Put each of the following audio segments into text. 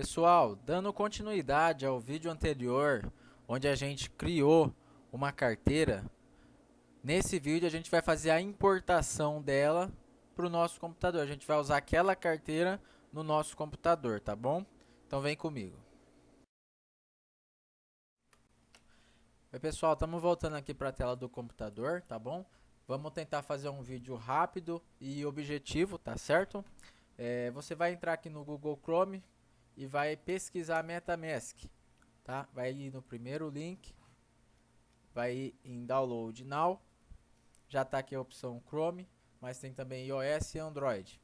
Pessoal, dando continuidade ao vídeo anterior, onde a gente criou uma carteira, nesse vídeo a gente vai fazer a importação dela para o nosso computador. A gente vai usar aquela carteira no nosso computador, tá bom? Então vem comigo. Oi pessoal, estamos voltando aqui para a tela do computador, tá bom? Vamos tentar fazer um vídeo rápido e objetivo, tá certo? É, você vai entrar aqui no Google Chrome e vai pesquisar MetaMask, tá? Vai ir no primeiro link, vai ir em Download Now, já está aqui a opção Chrome, mas tem também iOS e Android.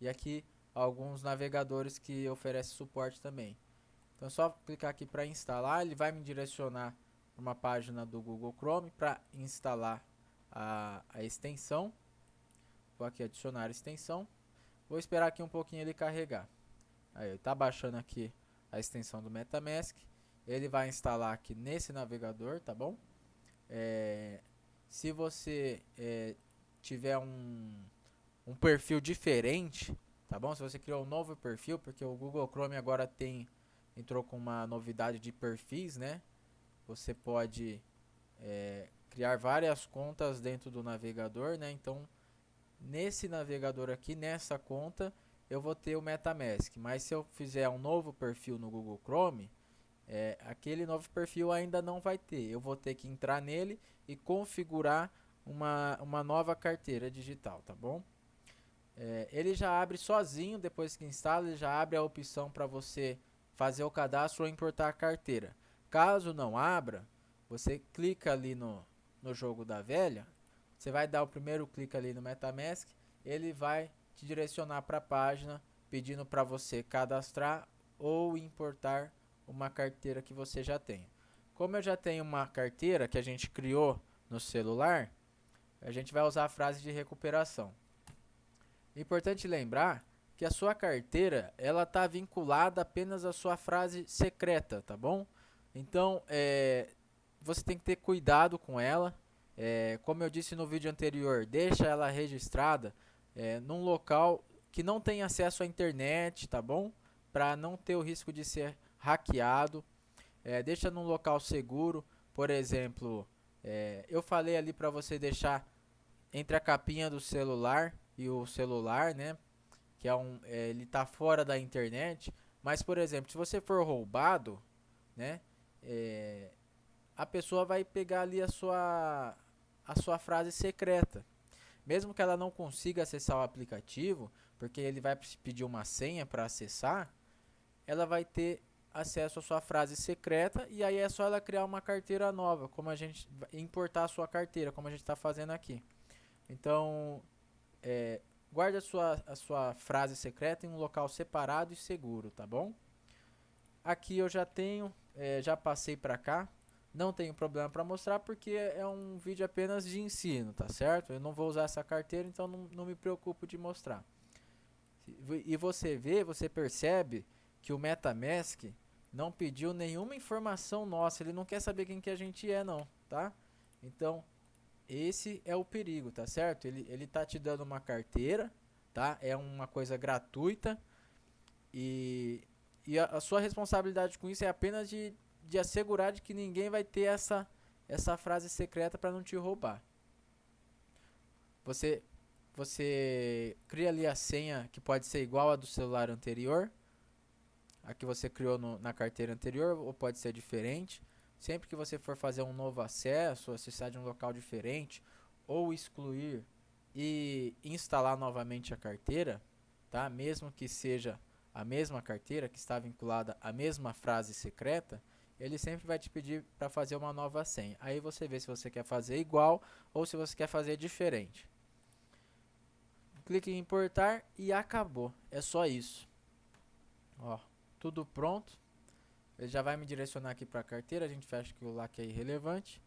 E aqui alguns navegadores que oferecem suporte também. Então é só clicar aqui para instalar, ele vai me direcionar para uma página do Google Chrome para instalar a, a extensão. Vou aqui adicionar extensão. Vou esperar aqui um pouquinho ele carregar. Aí, está baixando aqui a extensão do MetaMask. Ele vai instalar aqui nesse navegador, tá bom? É, se você é, tiver um, um perfil diferente, tá bom? Se você criou um novo perfil, porque o Google Chrome agora tem entrou com uma novidade de perfis, né? Você pode é, criar várias contas dentro do navegador, né? Então, nesse navegador aqui, nessa conta, eu vou ter o MetaMask. Mas se eu fizer um novo perfil no Google Chrome, é, aquele novo perfil ainda não vai ter. Eu vou ter que entrar nele e configurar uma, uma nova carteira digital, tá bom? É, ele já abre sozinho, depois que instala, ele já abre a opção para você fazer o cadastro ou importar a carteira. Caso não abra, você clica ali no, no jogo da velha, você vai dar o primeiro clique ali no MetaMask, ele vai te direcionar para a página pedindo para você cadastrar ou importar uma carteira que você já tem. Como eu já tenho uma carteira que a gente criou no celular, a gente vai usar a frase de recuperação. Importante lembrar que a sua carteira ela está vinculada apenas à sua frase secreta, tá bom? Então, é, você tem que ter cuidado com ela. É, como eu disse no vídeo anterior, deixa ela registrada é, num local que não tem acesso à internet, tá bom? Para não ter o risco de ser hackeado. É, deixa num local seguro, por exemplo, é, eu falei ali para você deixar entre a capinha do celular e o celular, né? Que é um, é, ele tá fora da internet. Mas, por exemplo, se você for roubado, né? É, a pessoa vai pegar ali a sua, a sua frase secreta. Mesmo que ela não consiga acessar o aplicativo, porque ele vai pedir uma senha para acessar, ela vai ter acesso à sua frase secreta e aí é só ela criar uma carteira nova, como a gente importar a sua carteira, como a gente está fazendo aqui. Então, é, guarde a sua, a sua frase secreta em um local separado e seguro, tá bom? Aqui eu já tenho, é, já passei para cá, não tenho problema para mostrar porque é um vídeo apenas de ensino, tá certo? Eu não vou usar essa carteira, então não, não me preocupo de mostrar. E você vê, você percebe que o MetaMask não pediu nenhuma informação nossa, ele não quer saber quem que a gente é não, tá? Então, esse é o perigo, tá certo? Ele, ele tá te dando uma carteira, tá? É uma coisa gratuita e, e a, a sua responsabilidade com isso é apenas de de assegurar de que ninguém vai ter essa, essa frase secreta para não te roubar. Você, você cria ali a senha que pode ser igual a do celular anterior, a que você criou no, na carteira anterior, ou pode ser diferente. Sempre que você for fazer um novo acesso, acessar de um local diferente, ou excluir e instalar novamente a carteira, tá? Mesmo que seja a mesma carteira que está vinculada à mesma frase secreta, ele sempre vai te pedir para fazer uma nova senha. Aí você vê se você quer fazer igual ou se você quer fazer diferente. Clique em importar e acabou. É só isso. Ó, tudo pronto. Ele já vai me direcionar aqui para a carteira. A gente fecha que o LAC é irrelevante.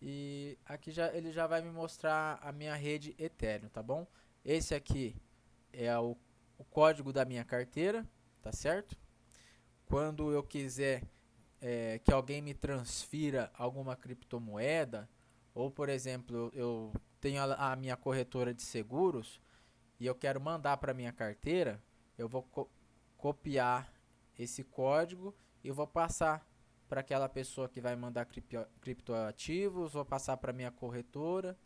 E aqui já, ele já vai me mostrar a minha rede Ethereum, tá bom? Esse aqui é o, o código da minha carteira, tá certo? Quando eu quiser é, que alguém me transfira alguma criptomoeda, ou por exemplo, eu tenho a, a minha corretora de seguros e eu quero mandar para minha carteira, eu vou co copiar esse código e vou passar para aquela pessoa que vai mandar cripto, criptoativos, vou passar para minha corretora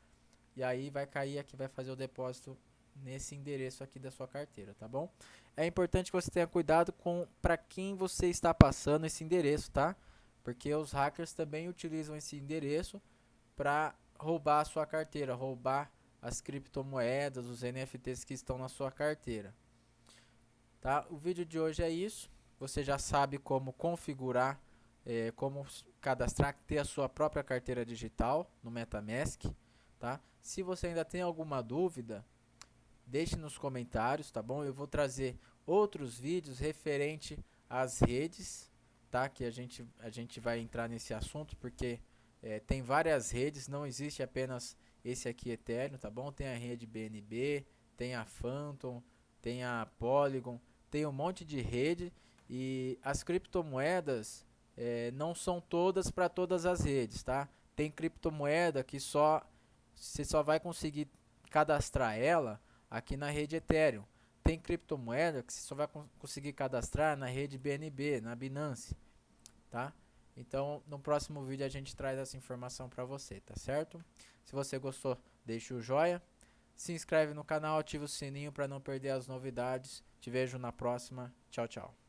e aí vai cair aqui, vai fazer o depósito nesse endereço aqui da sua carteira, tá bom? É importante que você tenha cuidado com para quem você está passando esse endereço, tá? Porque os hackers também utilizam esse endereço para roubar a sua carteira, roubar as criptomoedas, os NFTs que estão na sua carteira. Tá? O vídeo de hoje é isso. Você já sabe como configurar, é, como cadastrar, ter a sua própria carteira digital no MetaMask. Tá? Se você ainda tem alguma dúvida, deixe nos comentários, tá bom? Eu vou trazer outros vídeos referente às redes, tá? Que a gente, a gente vai entrar nesse assunto porque é, tem várias redes, não existe apenas esse aqui Ethereum, tá bom? Tem a rede BNB, tem a Phantom, tem a Polygon, tem um monte de rede e as criptomoedas é, não são todas para todas as redes, tá? Tem criptomoeda que só você só vai conseguir cadastrar ela aqui na rede Ethereum. Tem criptomoeda que você só vai conseguir cadastrar na rede BNB, na Binance, tá? Então, no próximo vídeo a gente traz essa informação para você, tá certo? Se você gostou, deixe o joia. Se inscreve no canal, ativa o sininho para não perder as novidades. Te vejo na próxima. Tchau, tchau.